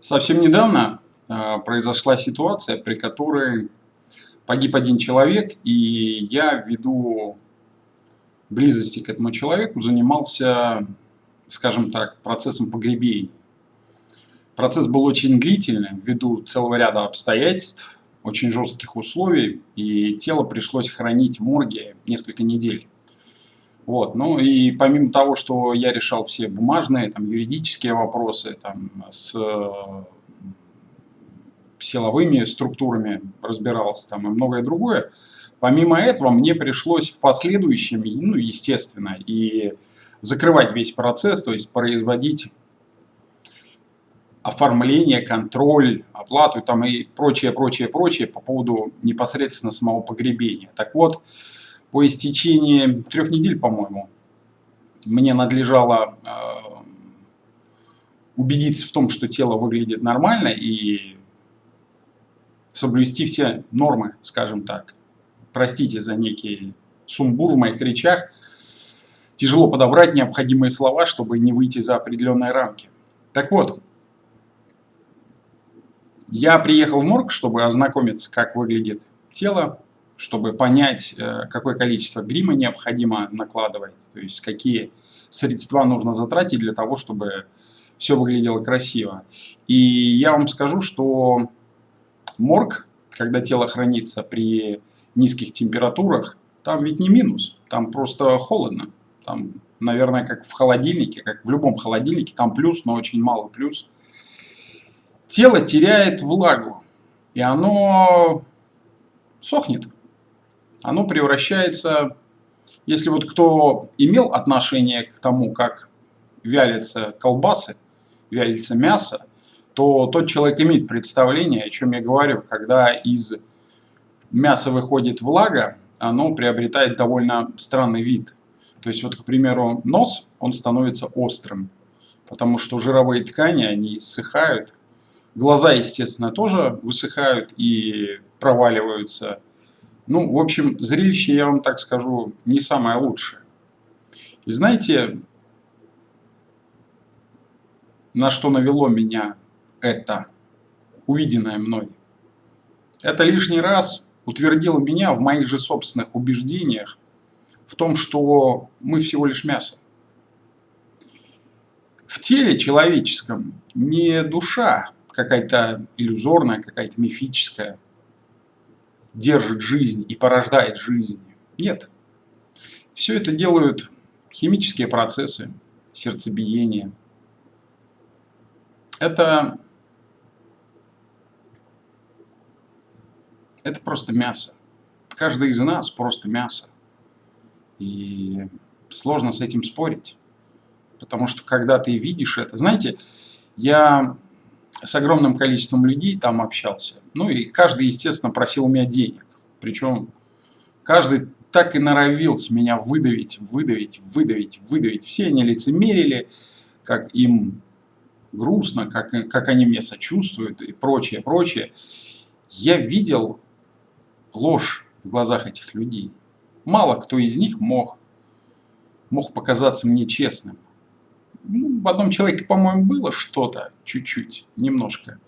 Совсем недавно э, произошла ситуация, при которой погиб один человек, и я ввиду близости к этому человеку занимался, скажем так, процессом погребения. Процесс был очень длительный ввиду целого ряда обстоятельств, очень жестких условий, и тело пришлось хранить в морге несколько недель. Вот. Ну и помимо того, что я решал все бумажные, там, юридические вопросы, там, с силовыми структурами разбирался там, и многое другое, помимо этого мне пришлось в последующем, ну, естественно, и закрывать весь процесс, то есть производить оформление, контроль, оплату там и прочее, прочее, прочее по поводу непосредственно самого погребения. Так вот, по истечении трех недель, по-моему, мне надлежало э, убедиться в том, что тело выглядит нормально и соблюсти все нормы, скажем так. Простите за некий сумбур в моих речах. Тяжело подобрать необходимые слова, чтобы не выйти за определенные рамки. Так вот, я приехал в морг, чтобы ознакомиться, как выглядит тело, чтобы понять, э, какое количество грима необходимо накладывать, то есть какие средства нужно затратить для того, чтобы все выглядело красиво. И я вам скажу, что морг, когда тело хранится при низких температурах, там ведь не минус, там просто холодно. Там, наверное, как в холодильнике, как в любом холодильнике, там плюс, но очень мало плюс. Тело теряет влагу, и оно сохнет оно превращается, если вот кто имел отношение к тому, как вялятся колбасы, вялится мясо, то тот человек имеет представление, о чем я говорю, когда из мяса выходит влага, оно приобретает довольно странный вид. То есть вот, к примеру, нос, он становится острым, потому что жировые ткани, они иссыхают. Глаза, естественно, тоже высыхают и проваливаются ну, в общем, зрелище, я вам так скажу, не самое лучшее. И знаете, на что навело меня это, увиденное мной? Это лишний раз утвердило меня в моих же собственных убеждениях в том, что мы всего лишь мясо. В теле человеческом не душа какая-то иллюзорная, какая-то мифическая, держит жизнь и порождает жизнь. Нет. Все это делают химические процессы, сердцебиение. Это, это просто мясо. Каждый из нас просто мясо. И сложно с этим спорить. Потому что когда ты видишь это... Знаете, я с огромным количеством людей там общался. Ну и каждый, естественно, просил у меня денег. Причем каждый так и норовил меня выдавить, выдавить, выдавить, выдавить. Все они лицемерили, как им грустно, как, как они мне сочувствуют и прочее, прочее. Я видел ложь в глазах этих людей. Мало кто из них мог, мог показаться мне честным ну, в одном человеке, по-моему, было что-то, чуть-чуть, немножко.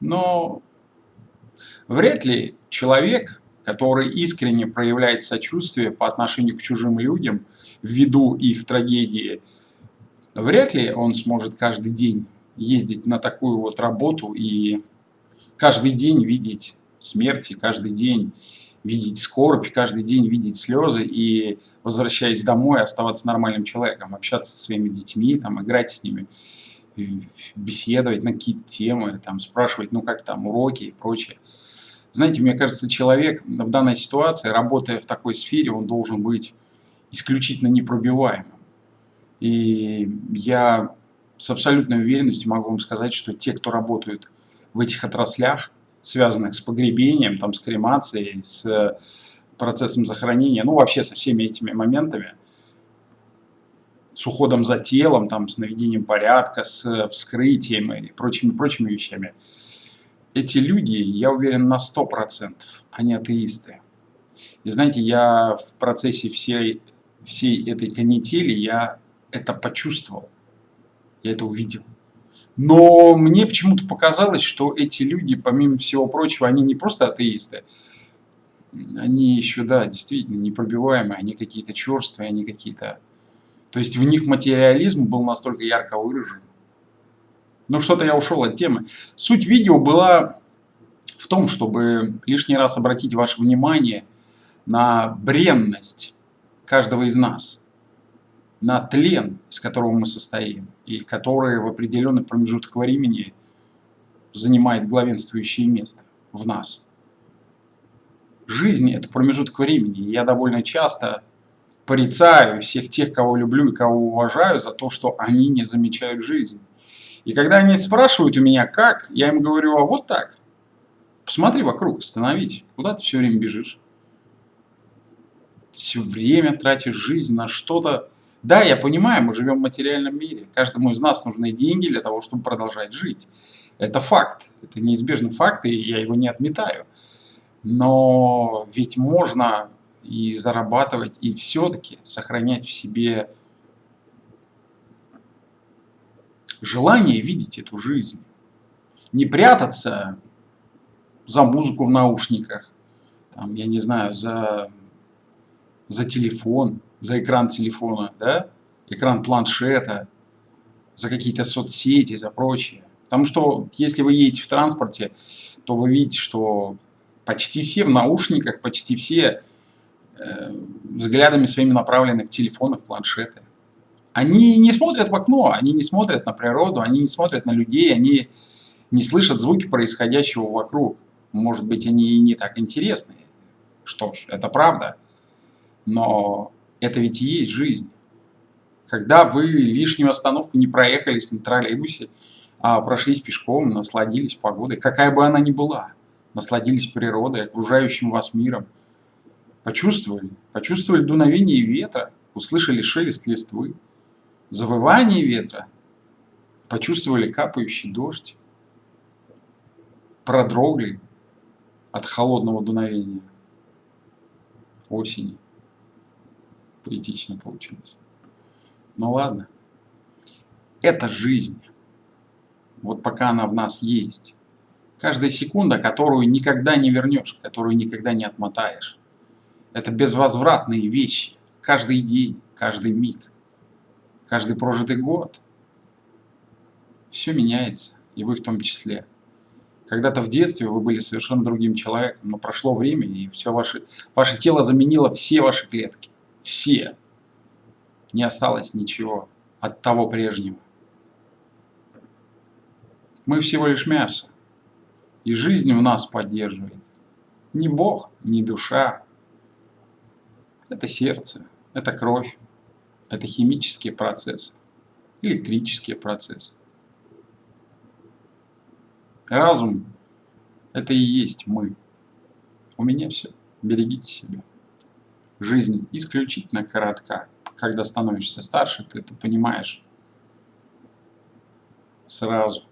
Но вряд ли человек, который искренне проявляет сочувствие по отношению к чужим людям, ввиду их трагедии, вряд ли он сможет каждый день ездить на такую вот работу и каждый день видеть смерти, каждый день видеть скорбь, каждый день видеть слезы и, возвращаясь домой, оставаться нормальным человеком, общаться со своими детьми, там, играть с ними, беседовать на какие-то темы, там, спрашивать, ну как там, уроки и прочее. Знаете, мне кажется, человек в данной ситуации, работая в такой сфере, он должен быть исключительно непробиваемым. И я с абсолютной уверенностью могу вам сказать, что те, кто работают в этих отраслях, связанных с погребением, там, с кремацией, с процессом захоронения, ну вообще со всеми этими моментами, с уходом за телом, там, с наведением порядка, с вскрытием и прочими, прочими вещами. Эти люди, я уверен на 100%, они атеисты. И знаете, я в процессе всей, всей этой канители, я это почувствовал, я это увидел. Но мне почему-то показалось, что эти люди, помимо всего прочего, они не просто атеисты, они еще, да, действительно непробиваемые, они какие-то черствые, они какие-то... То есть в них материализм был настолько ярко выражен. Ну что-то я ушел от темы. Суть видео была в том, чтобы лишний раз обратить ваше внимание на бренность каждого из нас, на тлен, из которого мы состоим, и который в определенный промежуток времени занимает главенствующее место в нас. Жизнь – это промежуток времени. Я довольно часто порицаю всех тех, кого люблю и кого уважаю, за то, что они не замечают жизнь. И когда они спрашивают у меня, как, я им говорю, а вот так. Посмотри вокруг, остановись. Куда ты все время бежишь? Все время тратишь жизнь на что-то. Да, я понимаю, мы живем в материальном мире. Каждому из нас нужны деньги для того, чтобы продолжать жить. Это факт. Это неизбежный факт, и я его не отметаю. Но ведь можно и зарабатывать, и все-таки сохранять в себе желание видеть эту жизнь. Не прятаться за музыку в наушниках, там, я не знаю, за, за телефон, за экран телефона, да, экран планшета, за какие-то соцсети, за прочее. Потому что если вы едете в транспорте, то вы видите, что почти все в наушниках, почти все э, взглядами своими направлены в телефоны, в планшеты. Они не смотрят в окно, они не смотрят на природу, они не смотрят на людей, они не слышат звуки происходящего вокруг. Может быть, они и не так интересны. Что ж, это правда. Но это ведь и есть жизнь. Когда вы лишнюю остановку не проехали на троллейбусе, а прошлись пешком, насладились погодой, какая бы она ни была, насладились природой, окружающим вас миром, почувствовали, почувствовали дуновение ветра, услышали шелест листвы, завывание ветра, почувствовали капающий дождь, продрогли от холодного дуновения осени. Поэтично получилось. Ну ладно. Это жизнь. Вот пока она в нас есть. Каждая секунда, которую никогда не вернешь, которую никогда не отмотаешь. Это безвозвратные вещи. Каждый день, каждый миг каждый прожитый год. Все меняется, и вы в том числе. Когда-то в детстве вы были совершенно другим человеком, но прошло время, и все ваше, ваше тело заменило все ваши клетки. Все. Не осталось ничего от того прежнего. Мы всего лишь мясо. И жизнь в нас поддерживает. Не Бог, не душа. Это сердце, это кровь, это химические процессы, электрические процессы. Разум – это и есть мы. У меня все. Берегите себя. Жизнь исключительно коротка. Когда становишься старше, ты это понимаешь сразу.